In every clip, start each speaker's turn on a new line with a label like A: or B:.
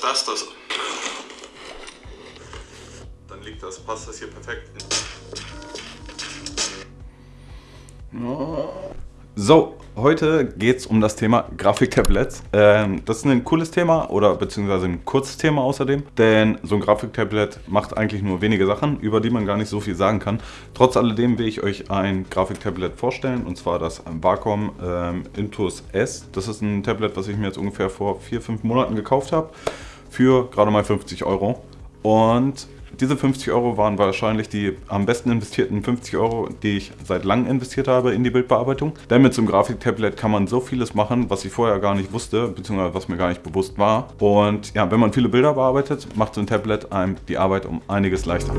A: dass das das... Dann liegt das, passt das hier perfekt. So, heute geht es um das Thema Grafiktablets. Ähm, das ist ein cooles Thema oder beziehungsweise ein kurzes Thema außerdem, denn so ein Grafiktablet macht eigentlich nur wenige Sachen, über die man gar nicht so viel sagen kann. Trotz alledem will ich euch ein Grafiktablet vorstellen und zwar das Wacom ähm, Intus S. Das ist ein Tablet, was ich mir jetzt ungefähr vor 4-5 Monaten gekauft habe für gerade mal 50 Euro. Und diese 50 Euro waren wahrscheinlich die am besten investierten 50 Euro, die ich seit langem investiert habe in die Bildbearbeitung. Denn mit so einem Grafiktablet kann man so vieles machen, was ich vorher gar nicht wusste, beziehungsweise was mir gar nicht bewusst war. Und ja, wenn man viele Bilder bearbeitet, macht so ein Tablet einem die Arbeit um einiges leichter.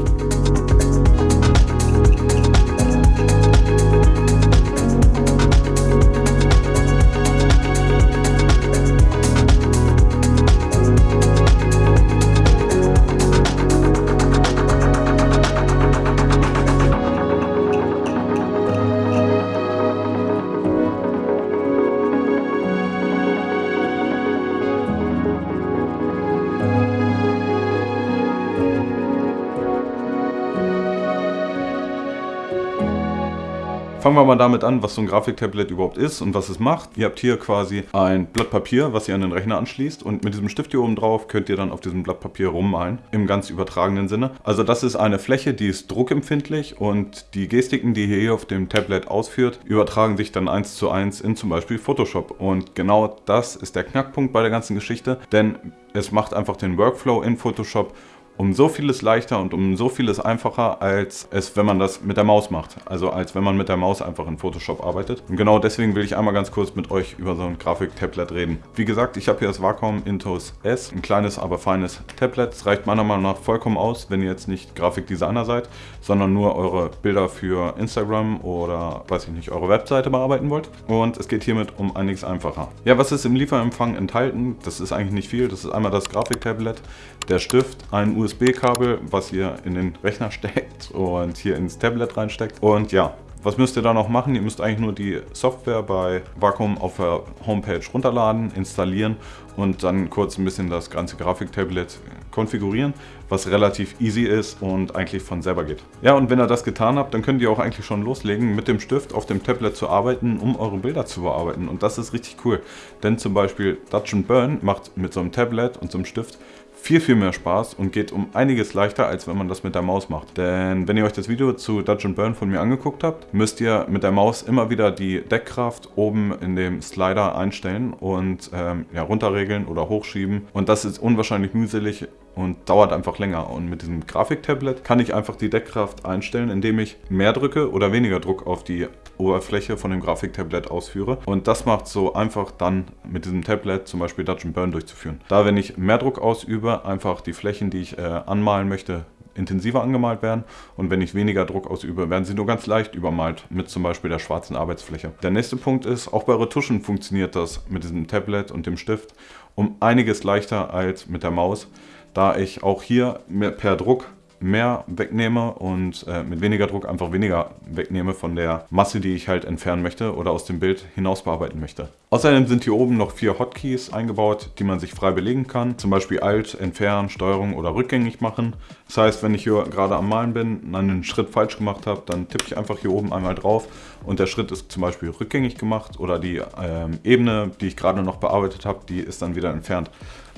A: Fangen wir mal damit an, was so ein Grafiktablet überhaupt ist und was es macht. Ihr habt hier quasi ein Blatt Papier, was ihr an den Rechner anschließt und mit diesem Stift hier oben drauf könnt ihr dann auf diesem Blatt Papier rummalen, im ganz übertragenen Sinne. Also das ist eine Fläche, die ist druckempfindlich und die Gestiken, die ihr hier auf dem Tablet ausführt, übertragen sich dann eins zu eins in zum Beispiel Photoshop. Und genau das ist der Knackpunkt bei der ganzen Geschichte, denn es macht einfach den Workflow in Photoshop um so vieles leichter und um so vieles einfacher, als es, wenn man das mit der Maus macht. Also als wenn man mit der Maus einfach in Photoshop arbeitet. Und genau deswegen will ich einmal ganz kurz mit euch über so ein Grafik-Tablet reden. Wie gesagt, ich habe hier das Wacom Intus S, ein kleines, aber feines Tablet. Es reicht meiner Meinung nach vollkommen aus, wenn ihr jetzt nicht Grafikdesigner seid, sondern nur eure Bilder für Instagram oder, weiß ich nicht, eure Webseite bearbeiten wollt. Und es geht hiermit um einiges einfacher. Ja, was ist im Lieferempfang enthalten? Das ist eigentlich nicht viel. Das ist einmal das Grafik-Tablet, der Stift, ein USB USB-Kabel, was ihr in den Rechner steckt und hier ins Tablet reinsteckt. Und ja, was müsst ihr da noch machen? Ihr müsst eigentlich nur die Software bei Wacom auf der Homepage runterladen, installieren und dann kurz ein bisschen das ganze Grafiktablet konfigurieren, was relativ easy ist und eigentlich von selber geht. Ja, und wenn ihr das getan habt, dann könnt ihr auch eigentlich schon loslegen, mit dem Stift auf dem Tablet zu arbeiten, um eure Bilder zu bearbeiten. Und das ist richtig cool, denn zum Beispiel Dutch Burn macht mit so einem Tablet und so einem Stift viel, viel mehr Spaß und geht um einiges leichter, als wenn man das mit der Maus macht. Denn wenn ihr euch das Video zu Dodge Burn von mir angeguckt habt, müsst ihr mit der Maus immer wieder die Deckkraft oben in dem Slider einstellen und ähm, ja, runterregeln oder hochschieben. Und das ist unwahrscheinlich mühselig und dauert einfach länger. Und mit diesem Grafiktablet kann ich einfach die Deckkraft einstellen, indem ich mehr drücke oder weniger Druck auf die Oberfläche von dem Grafiktablet ausführe. Und das macht so einfach dann mit diesem Tablet zum Beispiel Dutch Burn durchzuführen. Da wenn ich mehr Druck ausübe, einfach die Flächen, die ich äh, anmalen möchte, intensiver angemalt werden und wenn ich weniger Druck ausübe, werden sie nur ganz leicht übermalt mit zum Beispiel der schwarzen Arbeitsfläche. Der nächste Punkt ist, auch bei Retuschen funktioniert das mit diesem Tablet und dem Stift um einiges leichter als mit der Maus, da ich auch hier per Druck mehr wegnehme und äh, mit weniger Druck einfach weniger wegnehme von der Masse, die ich halt entfernen möchte oder aus dem Bild hinaus bearbeiten möchte. Außerdem sind hier oben noch vier Hotkeys eingebaut, die man sich frei belegen kann. Zum Beispiel Alt, Entfernen, Steuerung oder rückgängig machen. Das heißt, wenn ich hier gerade am Malen bin, einen Schritt falsch gemacht habe, dann tippe ich einfach hier oben einmal drauf und der Schritt ist zum Beispiel rückgängig gemacht oder die ähm, Ebene, die ich gerade noch bearbeitet habe, die ist dann wieder entfernt.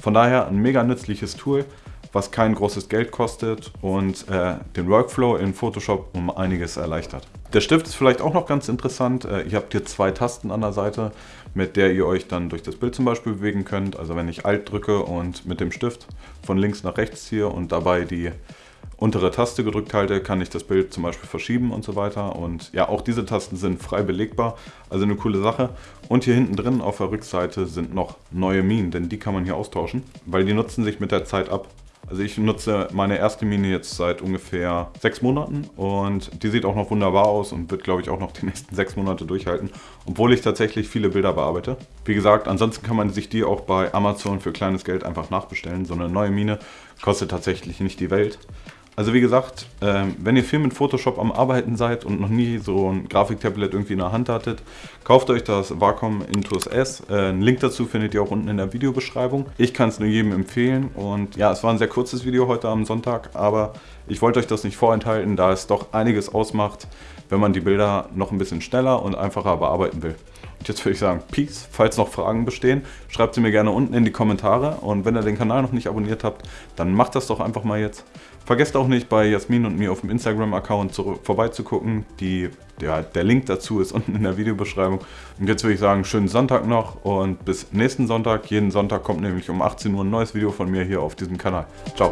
A: Von daher ein mega nützliches Tool was kein großes Geld kostet und äh, den Workflow in Photoshop um einiges erleichtert. Der Stift ist vielleicht auch noch ganz interessant. Äh, ihr habt hier zwei Tasten an der Seite, mit der ihr euch dann durch das Bild zum Beispiel bewegen könnt. Also wenn ich Alt drücke und mit dem Stift von links nach rechts ziehe und dabei die untere Taste gedrückt halte, kann ich das Bild zum Beispiel verschieben und so weiter. Und ja, auch diese Tasten sind frei belegbar, also eine coole Sache. Und hier hinten drin auf der Rückseite sind noch neue Minen, denn die kann man hier austauschen, weil die nutzen sich mit der Zeit ab. Also ich nutze meine erste Mine jetzt seit ungefähr sechs Monaten und die sieht auch noch wunderbar aus und wird glaube ich auch noch die nächsten sechs Monate durchhalten, obwohl ich tatsächlich viele Bilder bearbeite. Wie gesagt, ansonsten kann man sich die auch bei Amazon für kleines Geld einfach nachbestellen. So eine neue Mine kostet tatsächlich nicht die Welt. Also wie gesagt, ähm, wenn ihr viel mit Photoshop am Arbeiten seid und noch nie so ein Grafiktablet irgendwie in der Hand hattet, kauft euch das Wacom Intuos S. Äh, einen Link dazu findet ihr auch unten in der Videobeschreibung. Ich kann es nur jedem empfehlen und ja, es war ein sehr kurzes Video heute am Sonntag, aber ich wollte euch das nicht vorenthalten, da es doch einiges ausmacht, wenn man die Bilder noch ein bisschen schneller und einfacher bearbeiten will. Und jetzt würde ich sagen, Peace. Falls noch Fragen bestehen, schreibt sie mir gerne unten in die Kommentare. Und wenn ihr den Kanal noch nicht abonniert habt, dann macht das doch einfach mal jetzt. Vergesst auch nicht, bei Jasmin und mir auf dem Instagram-Account vorbeizugucken. Die, ja, der Link dazu ist unten in der Videobeschreibung. Und jetzt würde ich sagen, schönen Sonntag noch und bis nächsten Sonntag. Jeden Sonntag kommt nämlich um 18 Uhr ein neues Video von mir hier auf diesem Kanal. Ciao.